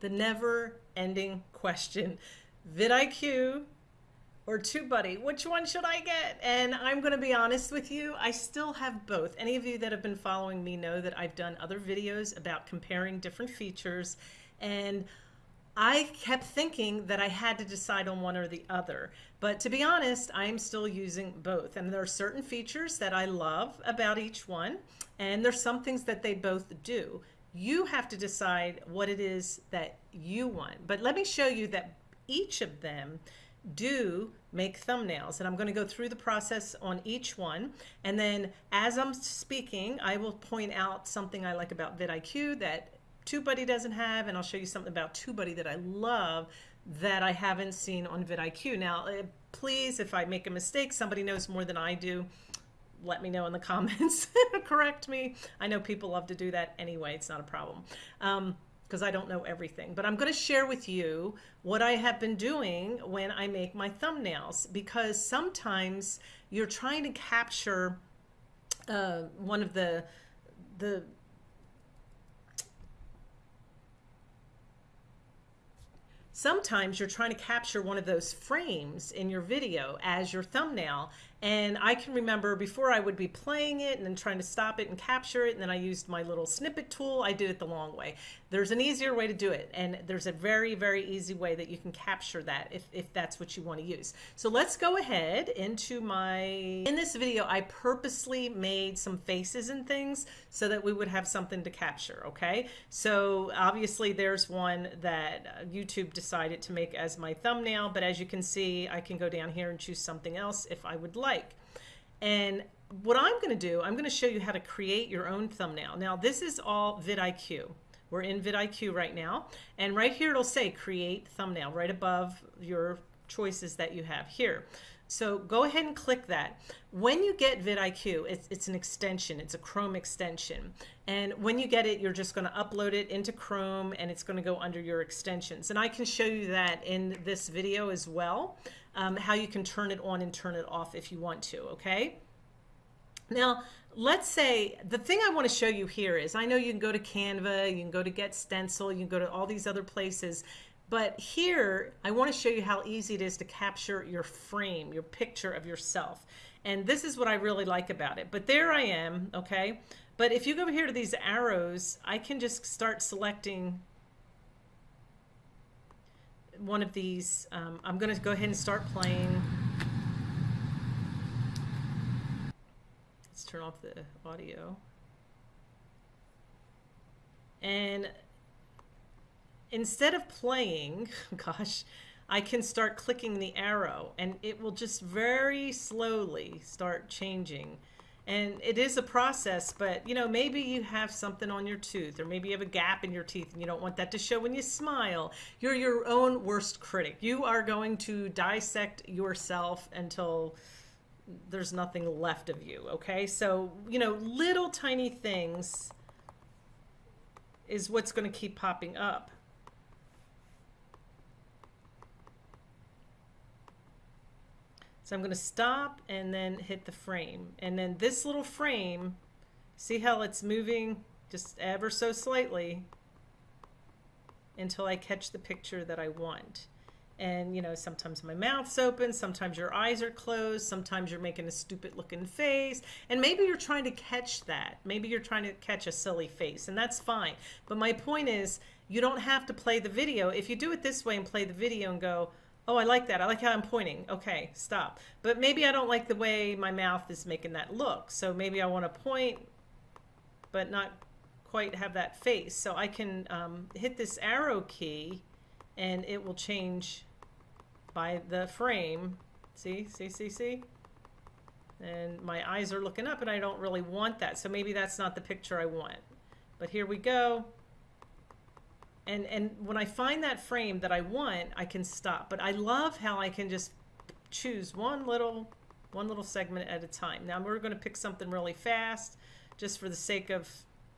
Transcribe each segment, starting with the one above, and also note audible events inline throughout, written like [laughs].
the never ending question vidIQ or TubeBuddy, which one should I get? And I'm going to be honest with you, I still have both. Any of you that have been following me know that I've done other videos about comparing different features and I kept thinking that I had to decide on one or the other. But to be honest, I'm still using both. And there are certain features that I love about each one. And there's some things that they both do. You have to decide what it is that you want. But let me show you that each of them do make thumbnails and I'm going to go through the process on each one and then as I'm speaking I will point out something I like about vidIQ that TubeBuddy doesn't have, and I'll show you something about TubeBuddy that I love that I haven't seen on vidIQ. Now, uh, please, if I make a mistake, somebody knows more than I do, let me know in the [laughs] comments, [laughs] correct me. I know people love to do that anyway, it's not a problem. Um, because I don't know everything. But I'm going to share with you what I have been doing when I make my thumbnails because sometimes you're trying to capture uh, one of the the sometimes you're trying to capture one of those frames in your video as your thumbnail and I can remember before I would be playing it and then trying to stop it and capture it. And then I used my little snippet tool. I did it the long way. There's an easier way to do it. And there's a very, very easy way that you can capture that if, if that's what you want to use. So let's go ahead into my, in this video, I purposely made some faces and things so that we would have something to capture. Okay. So obviously there's one that uh, YouTube decided to make as my thumbnail. But as you can see, I can go down here and choose something else if I would like like. And what I'm going to do, I'm going to show you how to create your own thumbnail. Now, this is all vidIQ. We're in vidIQ right now. And right here, it'll say create thumbnail right above your choices that you have here. So go ahead and click that. When you get vidIQ, it's, it's an extension. It's a Chrome extension. And when you get it, you're just going to upload it into Chrome and it's going to go under your extensions. And I can show you that in this video as well, um, how you can turn it on and turn it off if you want to, okay? Now, let's say the thing I want to show you here is I know you can go to Canva, you can go to Get Stencil, you can go to all these other places but here, I want to show you how easy it is to capture your frame, your picture of yourself. And this is what I really like about it. But there I am, okay? But if you go over here to these arrows, I can just start selecting one of these. Um, I'm going to go ahead and start playing. Let's turn off the audio. And instead of playing, [laughs] gosh, I can start clicking the arrow and it will just very slowly start changing. And it is a process, but you know, maybe you have something on your tooth or maybe you have a gap in your teeth and you don't want that to show when you smile. You're your own worst critic. You are going to dissect yourself until there's nothing left of you, okay? So, you know, little tiny things is what's going to keep popping up. So I'm going to stop and then hit the frame. And then this little frame, see how it's moving just ever so slightly until I catch the picture that I want. And, you know, sometimes my mouth's open, sometimes your eyes are closed, sometimes you're making a stupid looking face. And maybe you're trying to catch that. Maybe you're trying to catch a silly face, and that's fine. But my point is, you don't have to play the video. If you do it this way and play the video and go, Oh, I like that. I like how I'm pointing. Okay, stop. But maybe I don't like the way my mouth is making that look. So maybe I want to point, but not quite have that face. So I can um, hit this arrow key and it will change by the frame. See, see, see, see? And my eyes are looking up and I don't really want that. So maybe that's not the picture I want. But here we go and and when I find that frame that I want, I can stop. But I love how I can just choose one little one little segment at a time. Now we're going to pick something really fast just for the sake of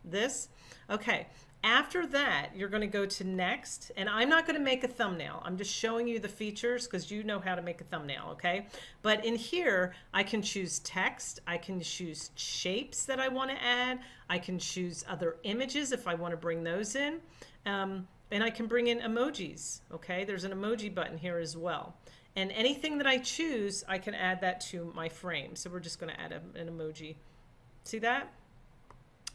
this. Okay, after that, you're going to go to next, and I'm not going to make a thumbnail. I'm just showing you the features because you know how to make a thumbnail, okay? But in here, I can choose text. I can choose shapes that I want to add. I can choose other images if I want to bring those in. Um, and I can bring in emojis. Okay, there's an emoji button here as well. And anything that I choose, I can add that to my frame. So we're just going to add a, an emoji. See that?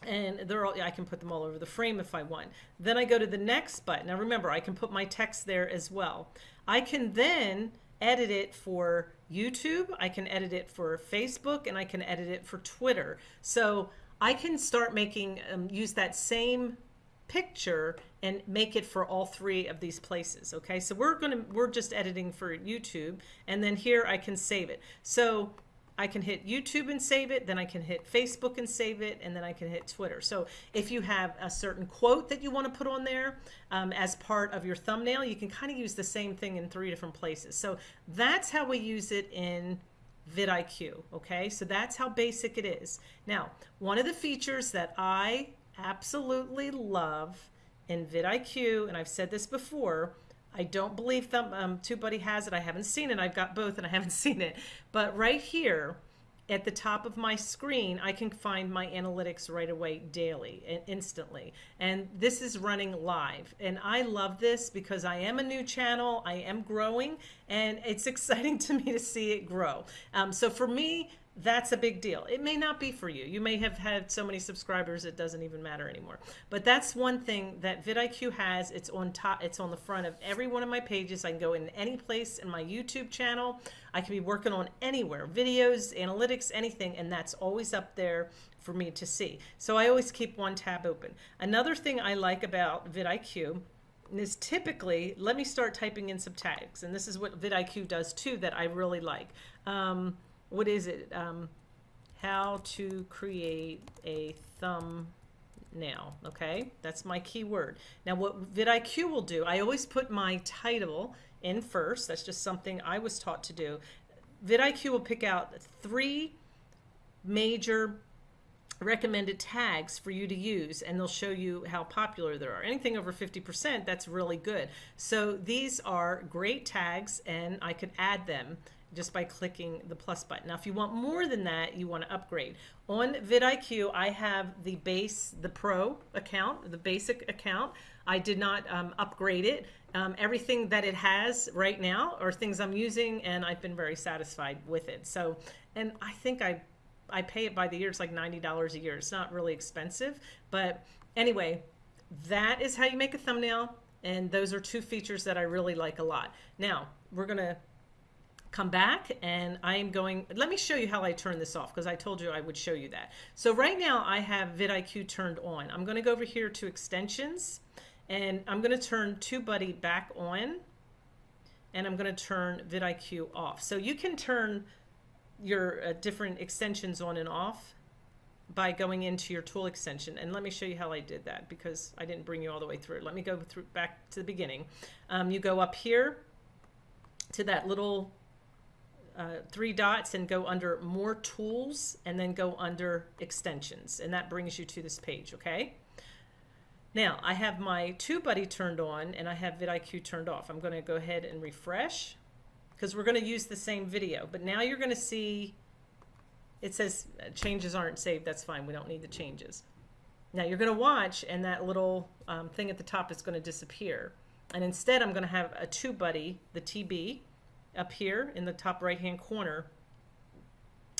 And they're all, I can put them all over the frame if I want. Then I go to the next button. Now remember, I can put my text there as well. I can then edit it for YouTube, I can edit it for Facebook, and I can edit it for Twitter. So I can start making, um, use that same picture and make it for all three of these places. Okay, so we're gonna, we're just editing for YouTube, and then here I can save it. So I can hit YouTube and save it, then I can hit Facebook and save it, and then I can hit Twitter. So if you have a certain quote that you want to put on there um, as part of your thumbnail, you can kind of use the same thing in three different places. So that's how we use it in vidIQ, okay? So that's how basic it is. Now, one of the features that I absolutely love in vidIQ, and I've said this before, I don't believe Thumb, um, TubeBuddy has it. I haven't seen it. I've got both and I haven't [laughs] seen it. But right here at the top of my screen, I can find my analytics right away daily and instantly. And this is running live. And I love this because I am a new channel. I am growing and it's [laughs] exciting to me to see it grow. Um, so for me, that's a big deal. It may not be for you. You may have had so many subscribers it doesn't even matter anymore. But that's one thing that vidIQ has. It's on top. It's on the front of every one of my pages. I can go in any place in my YouTube channel. I can be working on anywhere, videos, analytics, anything, and that's always up there for me to see. So I always keep one tab open. Another thing I like about vidIQ is typically, let me start typing in some tags, and this is what vidIQ does too that I really like. Um, what is it? Um, how to create a thumbnail. Okay, that's my keyword. Now, what vidIQ will do, I always put my title in first. That's just something I was taught to do. vidIQ will pick out three major recommended tags for you to use and they'll show you how popular there are. Anything over 50%, that's really good. So these are great tags and I could add them just by clicking the plus button. Now, if you want more than that, you want to upgrade. On vidIQ, I have the base, the pro account, the basic account. I did not um, upgrade it. Um, everything that it has right now are things I'm using, and I've been very satisfied with it. So, and I think I, I pay it by the year. It's like $90 a year. It's not really expensive, but anyway, that is how you make a thumbnail. And those are two features that I really like a lot. Now, we're going to come back and I am going, let me show you how I turn this off because I told you I would show you that. So right now I have vidIQ turned on. I'm going to go over here to extensions and I'm going to turn TubeBuddy back on and I'm going to turn vidIQ off. So you can turn your uh, different extensions on and off by going into your tool extension. And let me show you how I did that because I didn't bring you all the way through. Let me go through back to the beginning. Um, you go up here to that little uh, three dots and go under more tools and then go under extensions. And that brings you to this page okay? Now I have my TubeBuddy turned on and I have vidIQ turned off. I'm going to go ahead and refresh because we're going to use the same video. But now you're going to see it says uh, changes aren't saved. That's fine. We don't need the changes. Now you're going to watch and that little um, thing at the top is going to disappear. And instead I'm going to have a TubeBuddy the TB up here in the top right hand corner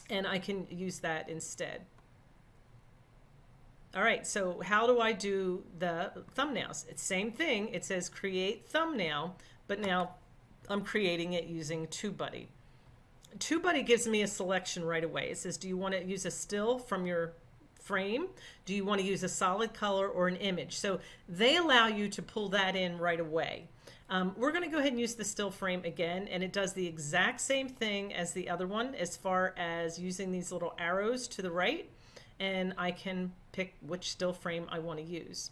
and I can use that instead. All right, so how do I do the thumbnails? It's same thing. It says create thumbnail, but now I'm creating it using TubeBuddy. TubeBuddy gives me a selection right away. It says, do you want to use a still from your frame? Do you want to use a solid color or an image? So they allow you to pull that in right away. Um, we're going to go ahead and use the still frame again, and it does the exact same thing as the other one as far as using these little arrows to the right, and I can pick which still frame I want to use.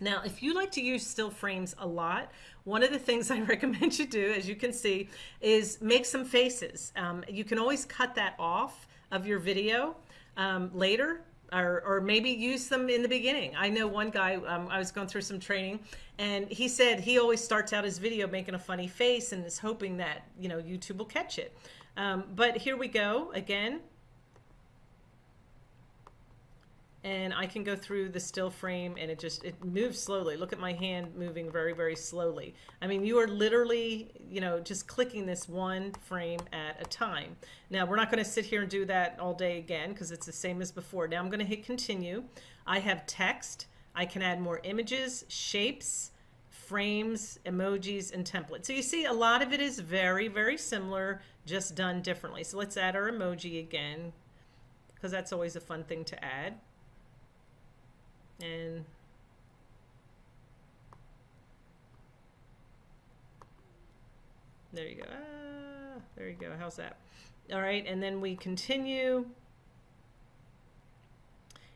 Now, if you like to use still frames a lot, one of the things [laughs] I recommend you do, as you can see, is make some faces. Um, you can always cut that off of your video um, later or, or maybe use them in the beginning. I know one guy, um, I was going through some training and he said he always starts out his video making a funny face and is hoping that, you know, YouTube will catch it. Um, but here we go again. And I can go through the still frame and it just it moves slowly. Look at my hand moving very very slowly. I mean you are literally you know just clicking this one frame at a time. Now we're not going to sit here and do that all day again because it's the same as before. Now I'm going to hit continue. I have text. I can add more images, shapes, frames, emojis, and templates. So you see a lot of it is very very similar just done differently. So let's add our emoji again because that's always a fun thing to add and there you go. Ah, there you go. How's that? All right and then we continue.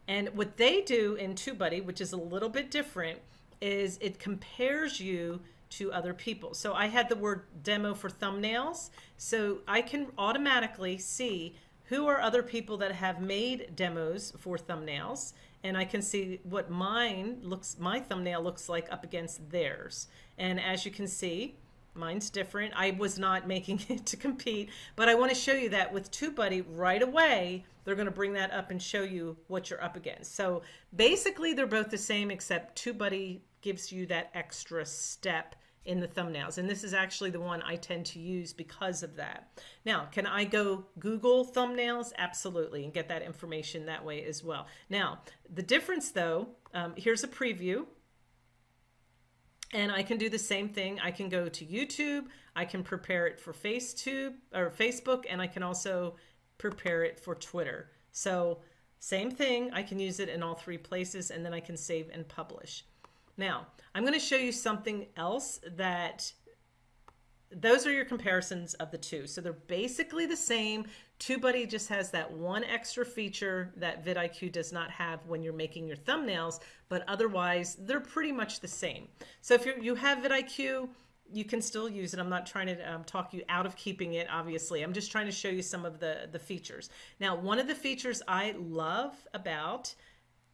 And what they do in TubeBuddy, which is a little bit different, is it compares you to other people. So I had the word demo for thumbnails. So I can automatically see who are other people that have made demos for thumbnails and I can see what mine looks, my thumbnail looks like up against theirs. And as you can see, mine's different. I was not making [laughs] it to compete, but I want to show you that with TubeBuddy right away, they're going to bring that up and show you what you're up against. So basically they're both the same except TubeBuddy gives you that extra step in the thumbnails. And this is actually the one I tend to use because of that. Now, can I go Google thumbnails? Absolutely, and get that information that way as well. Now, the difference though, um, here's a preview. And I can do the same thing. I can go to YouTube. I can prepare it for FaceTube or Facebook, and I can also prepare it for Twitter. So same thing. I can use it in all three places, and then I can save and publish. Now, I'm going to show you something else that those are your comparisons of the two. So they're basically the same. TubeBuddy just has that one extra feature that vidIQ does not have when you're making your thumbnails, but otherwise they're pretty much the same. So if you have vidIQ, you can still use it. I'm not trying to um, talk you out of keeping it, obviously. I'm just trying to show you some of the, the features. Now, one of the features I love about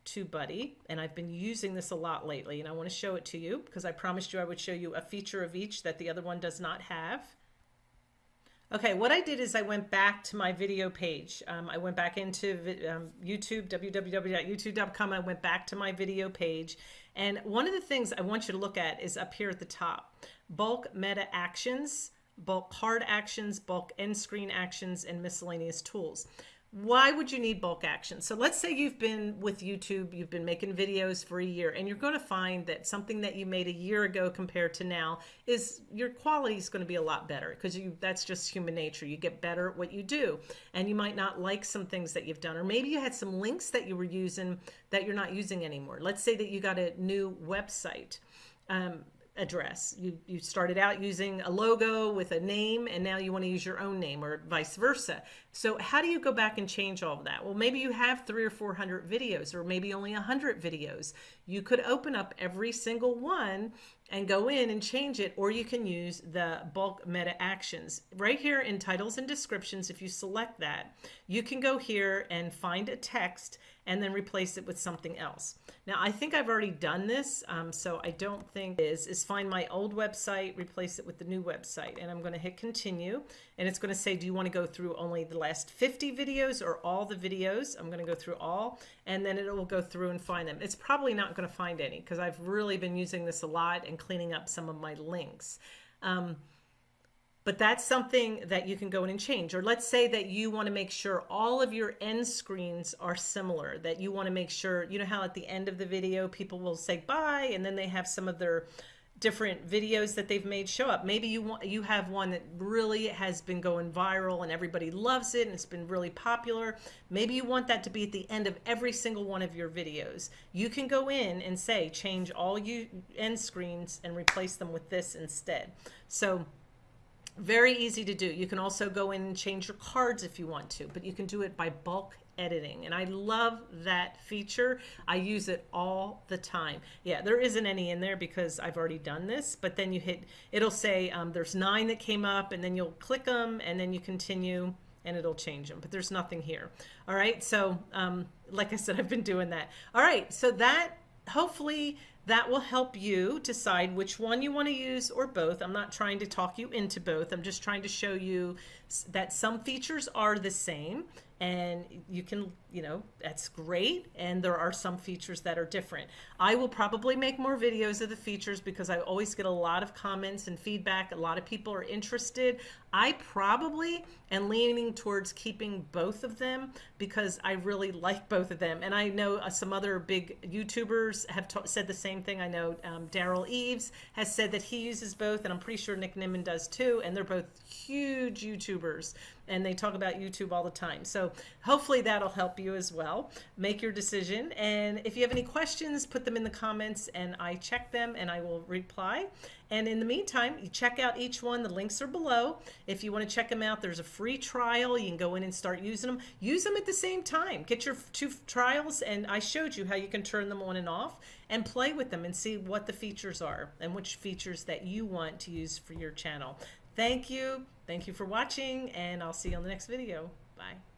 TubeBuddy, and I've been using this a lot lately, and I want to show it to you because I promised you I would show you a feature of each that the other one does not have. Okay, what I did is I went back to my video page. Um, I went back into um, YouTube, www.youtube.com. I went back to my video page. And one of the things I want you to look at is up here at the top, bulk meta actions, bulk card actions, bulk end screen actions, and miscellaneous tools why would you need bulk action? So let's say you've been with YouTube, you've been making videos for a year, and you're going to find that something that you made a year ago compared to now is your quality is going to be a lot better because you that's just human nature. You get better at what you do, and you might not like some things that you've done, or maybe you had some links that you were using that you're not using anymore. Let's say that you got a new website. Um, address. You, you started out using a logo with a name and now you want to use your own name or vice versa. So how do you go back and change all of that? Well, maybe you have three or 400 videos or maybe only 100 videos. You could open up every single one and go in and change it or you can use the bulk meta actions. Right here in titles and descriptions, if you select that, you can go here and find a text and then replace it with something else. Now, I think I've already done this, um, so I don't think is, is find my old website, replace it with the new website, and I'm going to hit continue, and it's going to say, do you want to go through only the last 50 videos or all the videos? I'm going to go through all, and then it will go through and find them. It's probably not going to find any because I've really been using this a lot and cleaning up some of my links. Um, but that's something that you can go in and change. Or let's say that you want to make sure all of your end screens are similar, that you want to make sure, you know how at the end of the video, people will say bye, and then they have some of their different videos that they've made show up. Maybe you want you have one that really has been going viral and everybody loves it and it's been really popular. Maybe you want that to be at the end of every single one of your videos. You can go in and say change all you end screens and replace them with this instead. So very easy to do. You can also go in and change your cards if you want to, but you can do it by bulk editing. And I love that feature. I use it all the time. Yeah, there isn't any in there because I've already done this, but then you hit, it'll say um, there's nine that came up and then you'll click them and then you continue and it'll change them, but there's nothing here. All right, so um, like I said, I've been doing that. All right, so that hopefully that will help you decide which one you want to use or both. I'm not trying to talk you into both. I'm just trying to show you that some features are the same and you can, you know, that's great. And there are some features that are different. I will probably make more videos of the features because I always get a lot of comments and feedback. A lot of people are interested. I probably am leaning towards keeping both of them because I really [laughs] like both of them. And I know uh, some other big YouTubers have said the same thing. I know um, Derral Eves has said that he uses both, and I'm pretty sure Nick Nimmin does too. And they're both huge YouTubers and they talk about YouTube all the time. So hopefully that'll help you as well. Make your decision. And if you have any questions, put them in the comments and I check them and I will reply. And in the meantime, you check out each one. The links are below. If you want to check them out, there's a free trial. You can go in and start using them. Use them at the same time. Get your two trials, and I showed you how you can turn them on and off and play with them and see what the features are and which features that you want to use for your channel. Thank you. Thank you for watching, and I'll see you on the next video. Bye.